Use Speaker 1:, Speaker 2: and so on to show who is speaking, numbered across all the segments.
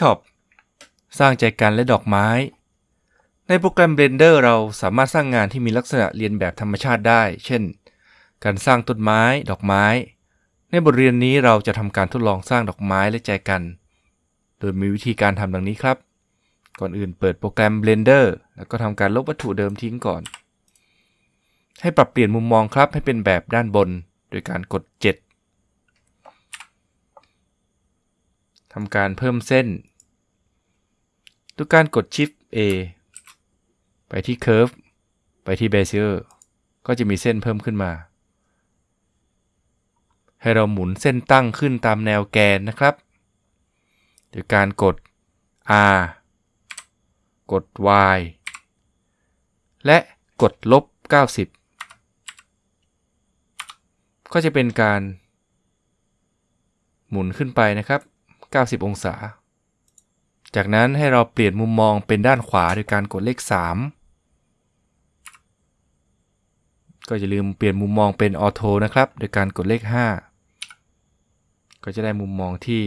Speaker 1: Shop สร้างใจกันและดอกไม้ ในโปรแกรม Blender เราสามารถสร้างงานที่มีลักษณะเรียนแบบธรรมชาติได้ เช่น การสร้างต้นไม้ ดอกไม้ ในบทเรียนนี้เราจะทำการทดลองสร้างดอกไม้และใจกัน โดยมีวิธีการทำดังนี้ครับ ก่อนอื่นเปิดโปรแกรม Blender แล้วก็ทำการลบวัตถุเดิมทิ้งก่อน ให้ปรับเปลี่ยนมุมมองครับให้เป็นแบบด้านบน โดยการกด 7ทำการเพิ่มเส้น ด้วยการกด Shift A ไปที่ Curve ไปที่ Bezier ก็จะมีเส้นเพิ่มขึ้นมา ให้เราหมุนเส้นตั้งขึ้นตามแนวแกนนะครับโดยการกด R กด Y และกดลบ 90 ก็จะเป็นการหมุนขึ้นไปนะครับ 90 องศา จากนั้นให้เราเปลี่ยนมุมมองเป็นด้านขวาโดยการกดเลข 3 ก็จะลืมเปลี่ยนมุมมองเป็นออโทนะครับ โดยการกดเลข 5 ก็จะได้มุมมองที่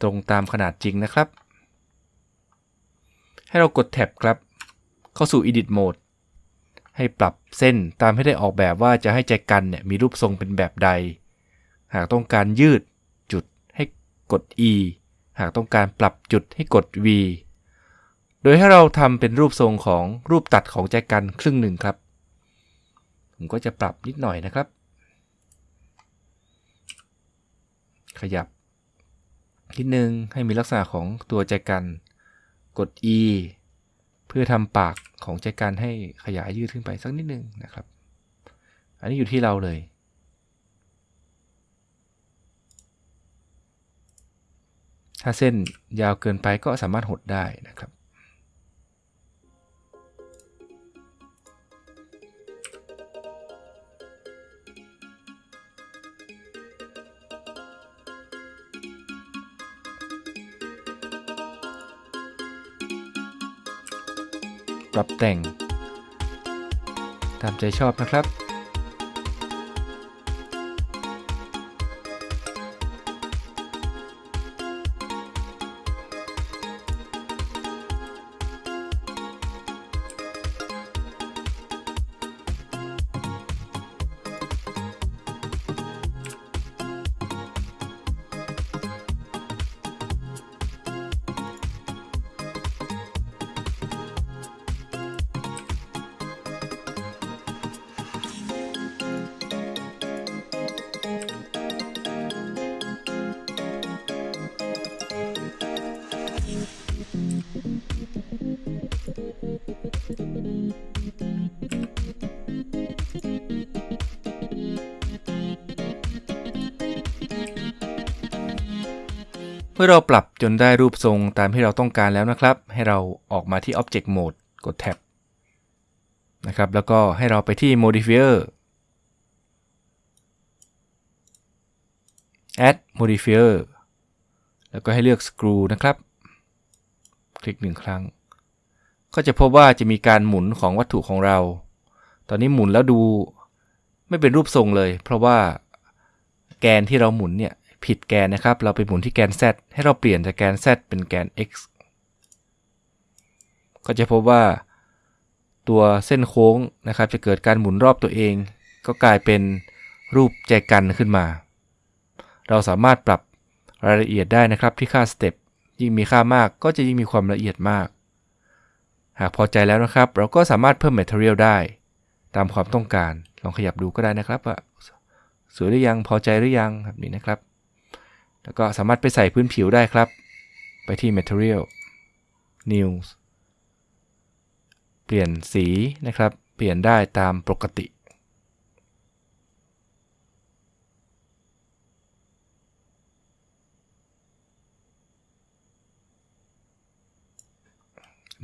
Speaker 1: ตรงตามขนาดจริงนะครับ ให้เรากดแท็บครับ เข้าสู่ Edit Mode ให้ปรับเส้นตามให้ได้ออกแบบว่าจะให้ใจกันเนี่ยมีรูปทรงเป็นแบบใด หากต้องการยืด กด E หากต้องการปรับจุดให้กด V โดยให้เราทำเป็นรูปทรงของรูปตัดของใจกันครึ่งหนึ่งครับ ผมก็จะปรับนิดหน่อยนะครับ ขยับนิดนึงให้มีลักษณะของตัวใจกันกด E เพื่อทำปากของใจกันให้ขยายยืดขึ้นไปสักนิดนึงนะครับ อันนี้อยู่ที่เราเลย ถ้าเส้นยาวเกินไปก็สามารถหดได้นะครับ ปรับแต่ง ตามใจชอบนะครับ เมื่อเราปรับจนได้รูปทรงตามที่เราต้องการแล้วนะครับ ให้เราออกมาที่ Object Mode กด Tab นะครับ แล้วก็ให้เราไปที่ Modifier Add Modifier แล้วก็ให้เลือก Screw นะครับ คลิกหนึ่งครั้ง ก็จะพบว่าจะมีการหมุนของวัตถุของเรา ตอนนี้หมุนแล้วดูไม่เป็นรูปทรงเลย เพราะว่าแกนที่เราหมุนเนี่ย ผิดแกนนะครับ เราไปหมุนที่แกน z ให้เราเปลี่ยนจากแกน z เป็นแกน x ก็จะพบว่าตัวเส้นโค้งนะครับ จะเกิดการหมุนรอบตัวเอง ก็กลายเป็นรูปใจกันขึ้นมา เราสามารถปรับรายละเอียดได้นะครับที่ค่าสเต็ปยิ่งมีค่ามากก็จะยิ่งมีความละเอียดมาก หากพอใจแล้วนะครับ เราก็สามารถเพิ่ม Material ได้ ตามความต้องการลองขยับดูก็ได้นะครับว่าสวยหรือยังพอใจหรือยังแบบนี้นะครับ แล้วก็สามารถไปใส่พื้นผิวได้ครับ ไปที่ Material New เปลี่ยนสีนะครับ เปลี่ยนได้ตามปกติ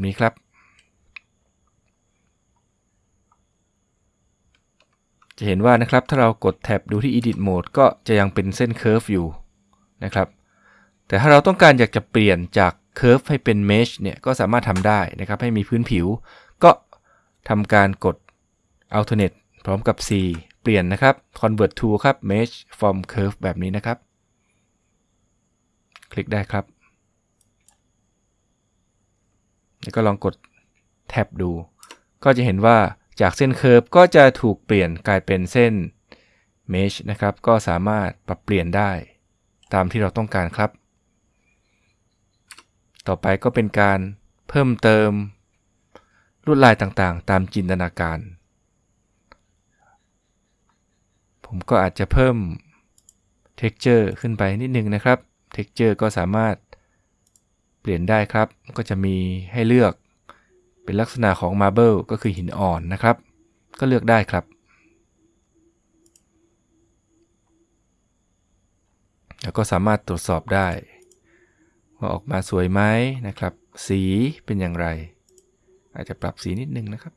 Speaker 1: นี้ครับ จะเห็นว่านะครับถ้าเรากดแท็บดูที่ Edit Mode ก็จะยังเป็นเส้น Curve อยู่ นะครับ แต่ถ้าเราต้องการอยากจะเปลี่ยนจาก Curve ให้เป็น Mesh เนี่ยก็สามารถทำได้นะครับ ให้มีพื้นผิว ก็ทำการกด Alternate พร้อมกับ C เปลี่ยนนะครับ Convert to ครับ Mesh from Curve แบบนี้นะครับ คลิกได้ครับ แล้วก็ลองกดแท็บดู ก็จะเห็นว่าจากเส้นเคอร์ฟก็จะถูกเปลี่ยนกลายเป็นเส้นเมชนะครับ ก็สามารถปรับเปลี่ยนได้ ตามที่เราต้องการครับ ต่อไปก็เป็นการเพิ่มเติมลวดลายต่างๆ ตามจินตนาการ ผมก็อาจจะเพิ่ม texture ขึ้นไปนิดนึงนะครับ texture ก็สามารถเปลี่ยนได้ครับ ก็จะมีให้เลือกเป็นลักษณะของ marble ก็คือหินอ่อนนะครับ ก็เลือกได้ครับ แล้วก็สามารถตรวจสอบได้ ว่าออกมาสวยไหมนะครับ สีเป็นอย่างไร อาจจะปรับสีนิดนึงนะครับ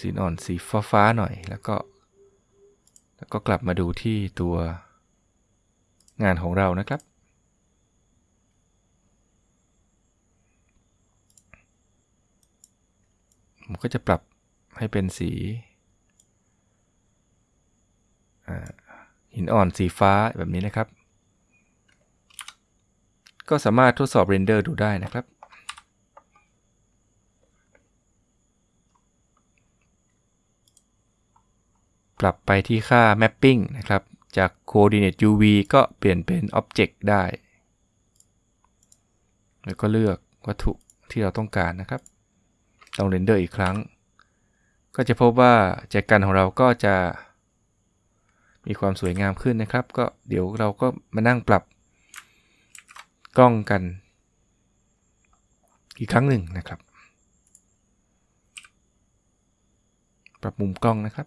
Speaker 1: สีอ่อนสีฟ้าๆหน่อยแล้วก็ แล้วก็กลับมาดูที่ตัวงานของเรานะครับผมก็จะปรับให้เป็นสี หินอ่อนสีฟ้าแบบนี้นะครับ ก็สามารถทดสอบเรนเดอร์ดูได้นะครับ ปรับไปที่ค่า mapping นะครับ จาก coordinate UV ก็เปลี่ยนเป็น object ได้ แล้วก็เลือกวัตถุที่เราต้องการนะครับ ลองเรนเดอร์อีกครั้ง ก็จะพบว่าแจกันของเราก็จะ มีความสวยงามขึ้นนะครับ ก็เดี๋ยวเราก็มานั่งปรับกล้องกัน อีกครั้งหนึ่งนะครับ ปรับมุมกล้องนะครับ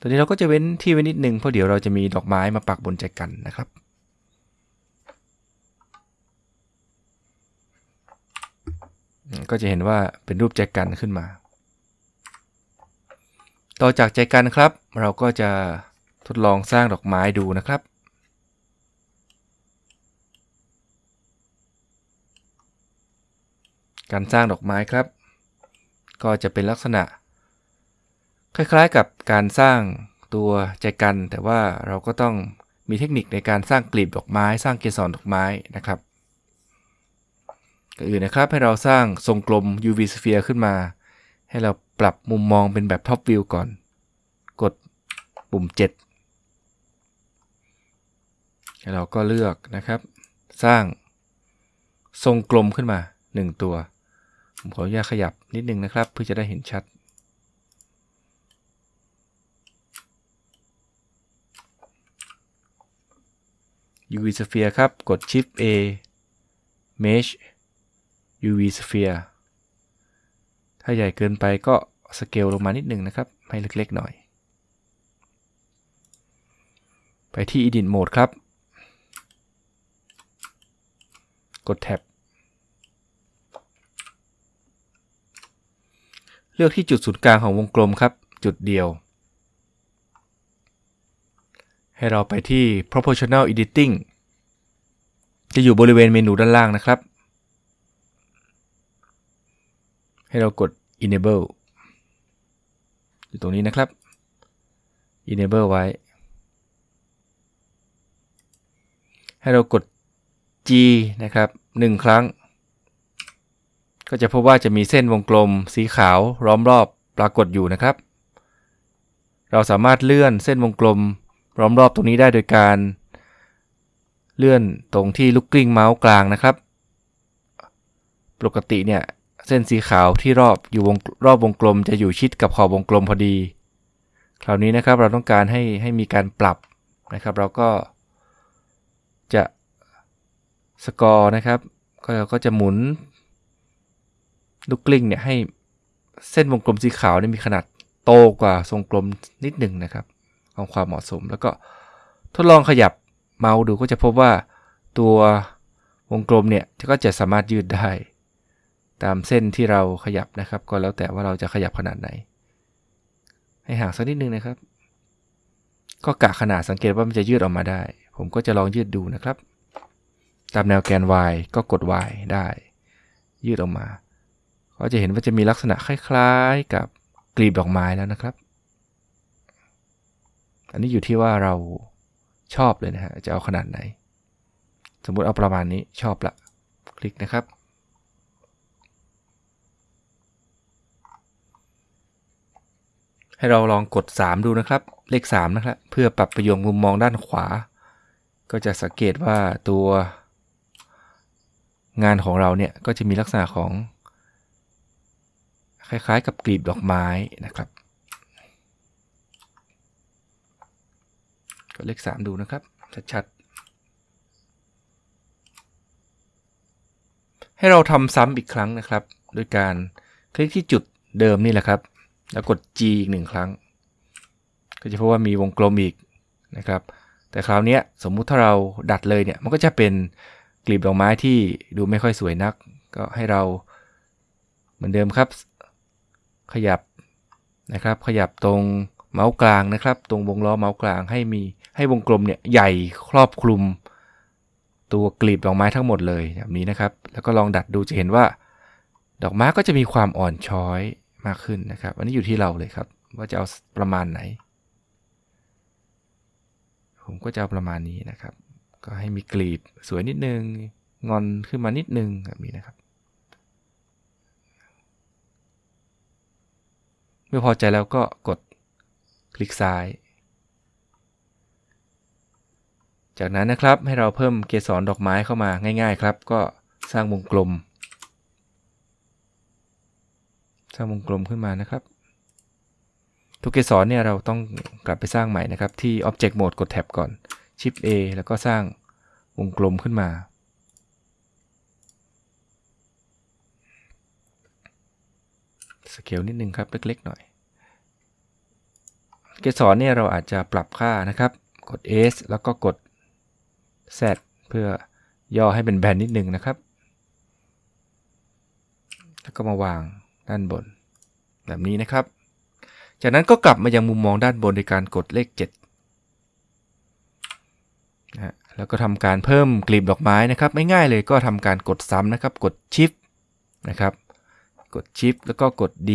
Speaker 1: ตอนนี้เราก็จะเว้นที่ไว้นิดนึงเพราะเดี๋ยวเราจะมีดอกไม้มาปักบนใจกันนะครับก็จะเห็นว่าเป็นรูปใจกันขึ้นมา ต่อจากใจกันครับ เราก็จะทดลองสร้างดอกไม้ดูนะครับ การสร้างดอกไม้ครับ ก็จะเป็นลักษณะ คล้ายๆกับการสร้างตัวใจกัน แต่ว่าเราก็ต้องมีเทคนิคในการสร้างกลีบดอกไม้ สร้างเกสรดอกไม้นะครับก่อนอื่นนะครับให้เราสร้างทรงกลม UV sphere ขึ้นมา ให้เรา ปรับมุมมองเป็นแบบ top view ก่อน กดปุ่ม 7 แล้วเราก็เลือกนะครับ สร้างทรงกลมขึ้นมา 1 ตัว ผมขออนุญาตขยับนิดนึงนะครับ เพื่อจะได้เห็นชัด UV sphere ครับ กด Shift A Mesh UV sphere ถ้าใหญ่เกินไปก็ สเกลลงมานิดหนึ่งนะครับ ให้เล็กๆหน่อย ไปที่ Edit Mode ครับ กดแท็บ เลือกที่จุดศูนย์กลางของวงกลมครับ จุดเดียว ให้เราไปที่ proportional editing จะอยู่บริเวณเมนูด้านล่างนะครับ ให้เรากด enable อยู่ตรงนี้นะครับ enable ไว้ ให้เรากด G นะครับ 1 ครั้ง ก็จะพบว่าจะมีเส้นวงกลมสีขาวล้อมรอบปรากฏอยู่นะครับ เราสามารถเลื่อนเส้นวงกลมล้อมรอบตรงนี้ได้โดยการเลื่อนตรงที่ลูกกลิ้งเมาส์กลางนะครับ ปกติเนี่ย เส้นสีขาวที่รอบอยู่วงรอบวงกลมจะอยู่ชิดกับขอบวงกลมพอดี คราวนี้นะครับเราต้องการให้ให้มีการปรับนะครับ เราก็จะ scroll นะครับก็เราก็จะหมุนลูกกลิ้งเนี่ยให้เส้นวงกลมสีขาวนี่มีขนาดโตกว่าทรงกลมนิดหนึ่งนะครับของความเหมาะสม แล้วก็ทดลองขยับเมาส์ดูก็จะพบว่าตัววงกลมเนี่ยก็จะสามารถยืดได้ ตามเส้นที่เราขยับนะครับ ก็แล้วแต่ว่าเราจะขยับขนาดไหน ให้ห่างสักนิดนึงนะครับ ก็กะขนาดสังเกตว่ามันจะยืดออกมาได้ ผมก็จะลองยืดดูนะครับ ตามแนวแกน y ก็กด y ได้ ยืดออกมา ก็จะเห็นว่าจะมีลักษณะคล้ายๆ กับกลีบดอกไม้แล้วนะครับ อันนี้อยู่ที่ว่าเราชอบเลยนะฮะจะเอาขนาดไหน สมมุติเอาประมาณนี้ชอบละ คลิกนะครับ ให้เราลองกด 3 ดูนะครับ เลข 3 นะครับ เพื่อปรับประโยงมุมมองด้านขวา ก็จะสังเกตว่าตัวงานของเราเนี่ยก็จะมีลักษณะของ คล้ายๆกับกลีบดอกไม้นะครับก็เลข 3 ดูนะครับ ชัดๆ ให้เราทำซ้ำอีกครั้งนะครับ โดยการคลิกที่จุดเดิมนี่แหละครับ แล้วกด G อีกหนึ่งครั้ง ก็จะพบว่ามีวงกลมอีกนะครับ แต่คราวนี้สมมุติถ้าเราดัดเลยเนี่ย มันก็จะเป็นกลีบดอกไม้ที่ดูไม่ค่อยสวยนัก ก็ให้เราเหมือนเดิมครับ ขยับนะครับ ขยับตรงเมาส์กลางนะครับ ตรงวงล้อเมาส์กลางให้มีให้วงกลมเนี่ยใหญ่ครอบคลุม ตัวกลีบดอกไม้ทั้งหมดเลยแบบนี้นะครับ แล้วก็ลองดัดดูจะเห็นว่า ดอกไม้ก็จะมีความอ่อนช้อย มากขึ้นนะครับ อันนี้อยู่ที่เราเลยครับ ว่าจะเอาประมาณไหน ผมก็จะเอาประมาณนี้นะครับ ก็ให้มีกลีบสวยนิดนึง งอนขึ้นมานิดนึงแบบนี้นะครับ เมื่อพอใจแล้วก็กดคลิกซ้าย จากนั้นนะครับให้เราเพิ่มเกสรดอกไม้เข้ามาง่าย ๆ ครับ ก็สร้างวงกลม สร้างวงกลมขึ้นมานะครับ ทุกเกสรเนี่ยเราต้องกลับไปสร้างใหม่นะครับ ที่ Object Mode กดแท็บก่อน Shift A แล้วก็สร้างวงกลมขึ้นมา สเกลนิดนึงครับ เล็กๆหน่อย เกสรเนี่ยเราอาจจะปรับค่านะครับ กด S แล้วก็กด Z เพื่อย่อให้เป็นแบนนิดนึงนะครับ แล้วก็มาวาง ด้านบน แบบนี้นะครับ จากนั้นก็กลับมายังมุมมองด้านบนโดยการกดเลข7นะแล้วก็ทำการเพิ่มกลีบดอกไม้นะครับไม่ง่ายเลยก็ทำการกดซ้ำนะครับ กด Shift นะครับ กด Shift แล้วก็กด D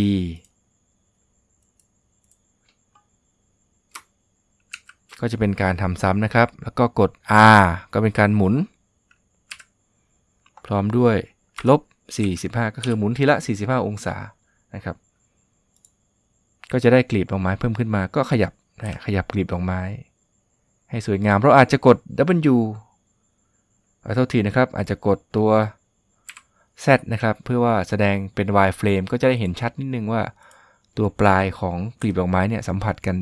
Speaker 1: ก็จะเป็นการทำซ้ำนะครับ แล้วก็กด R ก็เป็นการหมุน พร้อมด้วย ลบ 45 ก็คือหมุนทีละ 45 องศานะครับ ก็จะได้กลีบดอกไม้เพิ่มขึ้นมาก็ขยับนะขยับกลีบดอกไม้ ให้สวยงาม เราอาจจะกด W ขอโทษทีนะครับ อาจจะกดตัว Z นะครับ เพื่อว่าแสดงเป็น wireframe ก็จะได้เห็นชัดนิดนึงว่า ตัวปลายของกลีบดอกไม้เนี่ยสัมผัสกัน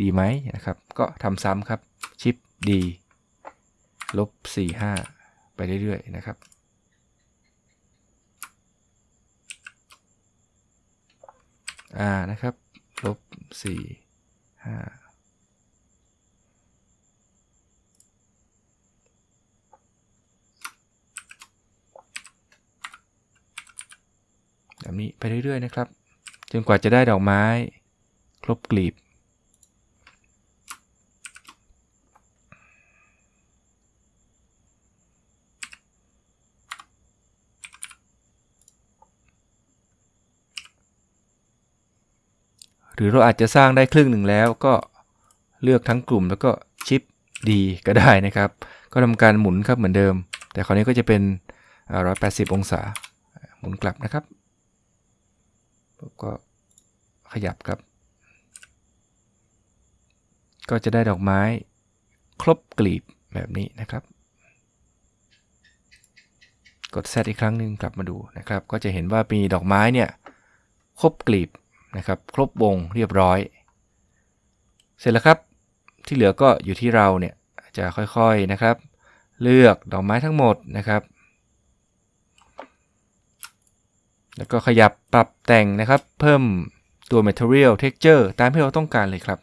Speaker 1: ดีไหมนะครับ ก็ทำซ้ำครับชิปดีลบ45 ไปเรื่อยๆนะครับ อ่านะครับลบ4 5แบบนี้ไปเรื่อยๆนะครับ จนกว่าจะได้ดอกไม้ ครบกลีบ หรือเราอาจจะสร้างได้ครึ่งหนึ่งแล้วก็เลือกทั้งกลุ่มแล้วก็ชิปดีก็ได้นะครับ ก็ทำการหมุนครับเหมือนเดิม แต่คราวนี้ก็จะเป็น 180 องศา หมุนกลับนะครับก็ขยับครับ ก็จะได้ดอกไม้ครบกลีบแบบนี้นะครับ กด Z อีกครั้งหนึ่งกลับมาดูนะครับ ก็จะเห็นว่ามีดอกไม้เนี่ยครบกลีบ นะครับครบวงเรียบร้อย เสร็จแล้วครับที่เหลือก็อยู่ที่เราเนี่ยจะค่อยๆนะครับ เลือกดอกไม้ทั้งหมดนะครับ แล้วก็ขยับปรับแต่งนะครับ เพิ่มตัว material texture ตามที่เราต้องการเลยครับ